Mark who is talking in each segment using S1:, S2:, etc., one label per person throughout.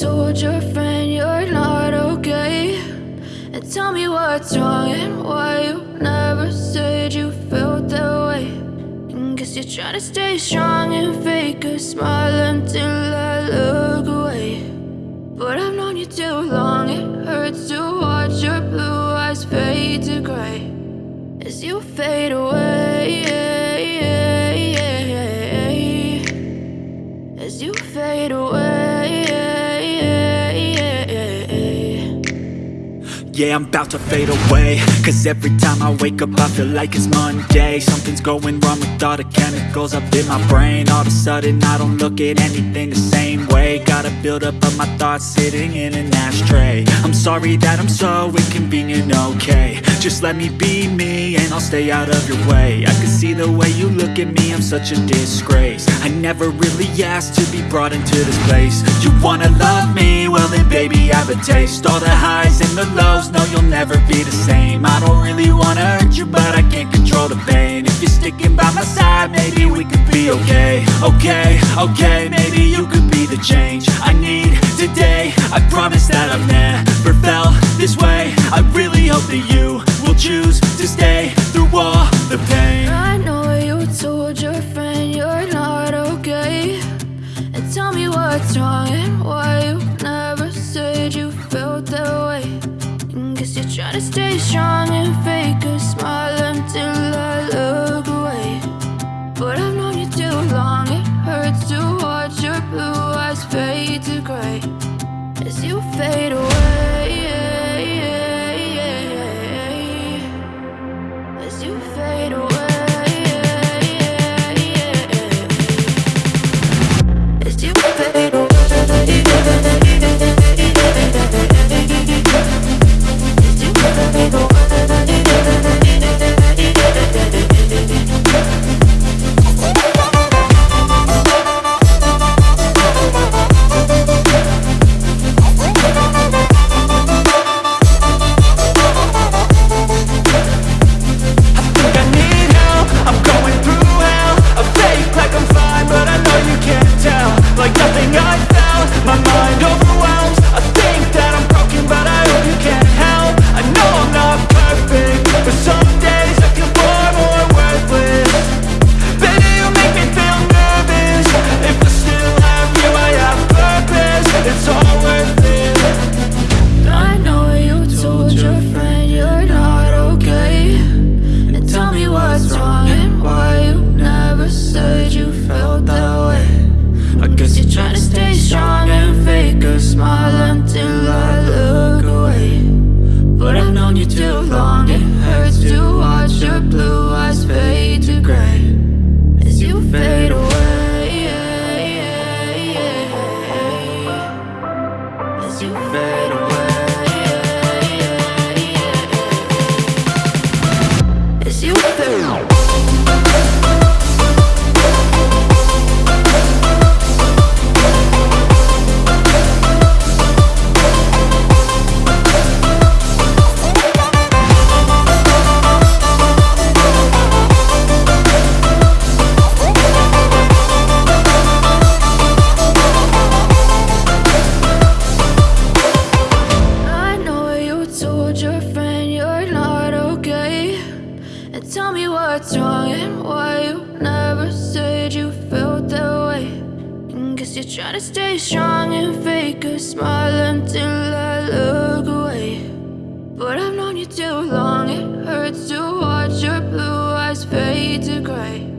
S1: told your friend you're not okay? And tell me what's wrong and why you never said you felt that way. And guess you're trying to stay strong and fake a smile until I look away. But I've known you too long, it hurts to watch your blue eyes fade to gray as you fade away.
S2: Yeah, I'm about to fade away. Cause every time I wake up I feel like it's Monday. Something's going wrong with all the chemicals up in my brain. All of a sudden I don't look at anything the same way. Got a buildup of my thoughts sitting in an ashtray. I'm sorry that I'm so inconvenient, okay. Just let me be me and I'll stay out of your way. I can see the way you look at me, I'm such a disgrace. I never really asked to be brought into this place. You wanna love me? Well then baby I have a taste. All the highs and the lows, no you'll never be the same. I don't really wanna hurt you but I can't control the pain. If you're sticking by my side maybe we could be okay. Okay, okay, maybe you could be the change I need today. I promise that I've never felt this way. I really hope that you will choose to stay through all the pain.
S1: I know you told your friend you're not okay. And tell me what's wrong and why you never to stay strong and fake a smile until I look away. But I've known you too long, it hurts to watch your blue eyes fade to gray as you fade away. And why you never said you felt that way. Guess you're trying to stay strong and fake a smile until I look away. But I've known you too long, it hurts to watch your blue eyes fade to gray.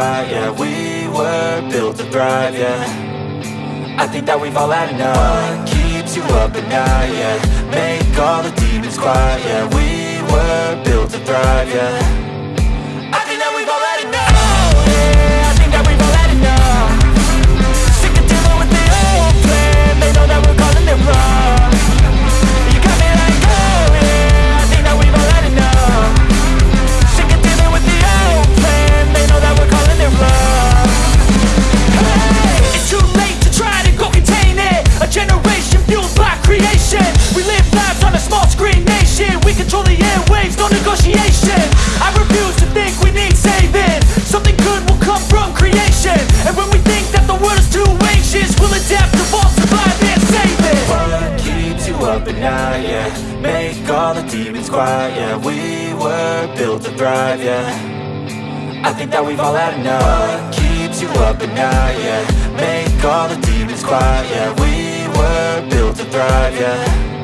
S3: Yeah We were
S2: built to thrive, yeah. I think that we've all had enough. What keeps you up at night, yeah? Make all the demons quiet, yeah. We were built to thrive, yeah demons quiet, yeah. We were built to thrive, yeah. I think that we've all had enough. What keeps you up at night, yeah? Make all the demons quiet, yeah. We were built to thrive, yeah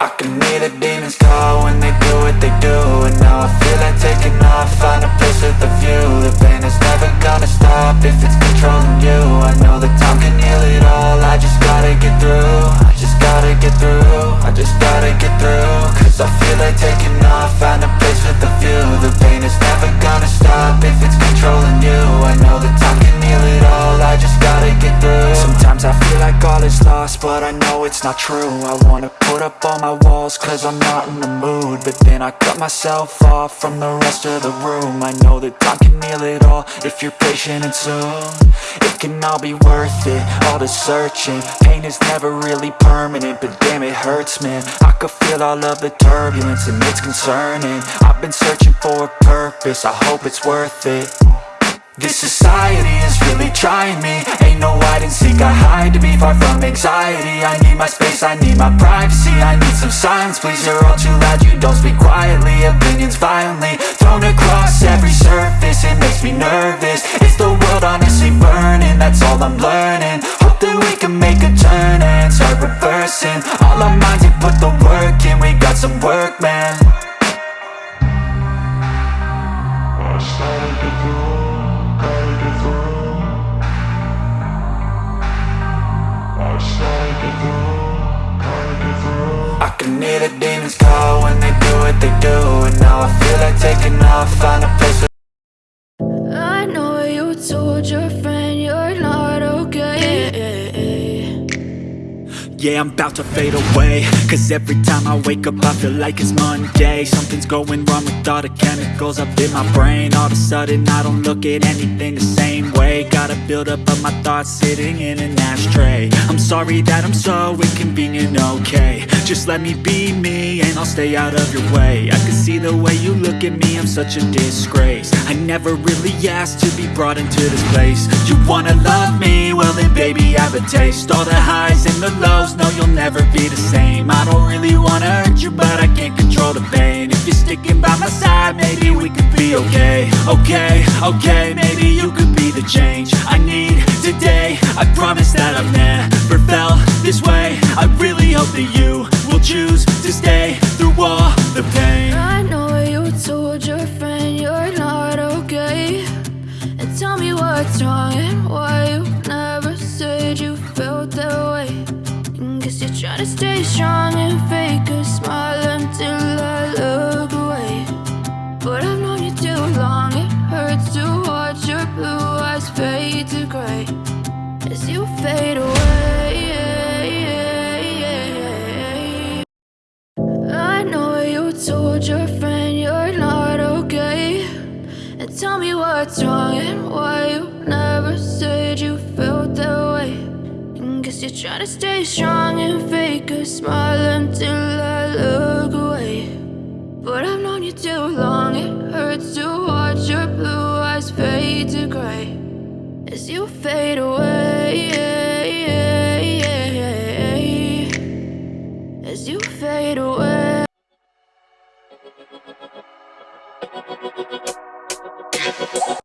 S2: I can hear the demons call when they do what they do And now I feel like taking off, find a place with a view. The pain is never gonna stop if it's controlling you. I know that time can heal it all, I just gotta get through I just gotta get through, I just gotta get through. Cause I feel like taking off, find a place with a view. The pain is never gonna stop if it's controlling you. I know that time can heal it but I know it's not true. I wanna put up all my walls cause I'm not in the mood. But then I cut myself off from the rest of the room. I know that time can heal it all if you're patient and soon. It can all be worth it, all the searching. Pain is never really permanent, but damn it hurts man. I could feel all of the turbulence and it's concerning. I've been searching for a purpose, I hope it's worth it This society is really trying me. Ain't no hide and seek, I hide to be far from anxiety. I need my space, I need my privacy. I need some silence, please, you're all too loud. You don't speak quietly, opinions violently Thrown across every surface, it makes me nervous. Is the world honestly burning? That's all I'm learning. Hope that we can make a turn and start reversing. All our minds,
S4: Yeah, I'm about to fade away. Cause every time I wake up I feel like it's Monday. Something's going wrong with all the chemicals up in my brain. All of a sudden I don't look at anything the same way. Gotta build up of my thoughts sitting in an ashtray. I'm sorry that I'm so inconvenient, okay Just let me be me and I'll stay out of your way. I can see the way you look at me, I'm such a disgrace. I never really asked to be brought into this place. You wanna love me? Well then baby I have a taste. All the highs and the lows, no you'll never be the same. I don't really wanna hurt you but I can't control the pain. If you're sticking by my side maybe we could be okay. Okay, okay, maybe you could be the change I need today. I promise that I've never felt this way. I really that you will choose to stay through all the pain
S1: I know you told your friend you're not okay. And tell me what's wrong and why you never said you felt that way. And guess you're trying to stay strong and fake Try to stay strong and fake a smile until I look away. But I've known you too long, it hurts to watch your blue eyes fade to gray. As you fade away, As you fade away.